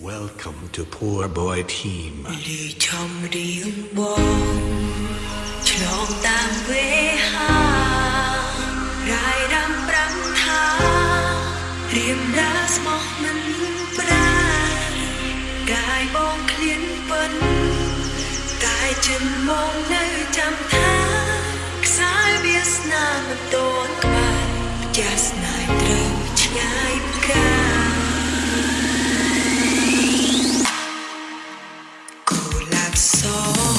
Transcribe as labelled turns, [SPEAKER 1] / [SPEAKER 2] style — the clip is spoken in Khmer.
[SPEAKER 1] Welcome to Poor Boy Team
[SPEAKER 2] លឺឈំរៀងបងឆ្លងតាមវេហារាយរំប្រាំថារៀមដាស្មោះមិនប្រាកាយបងឃ្លានពិនកាយចិនមកនៅចាំថាខ្សែវាសនាមិនតន់ក្បែរចា soul.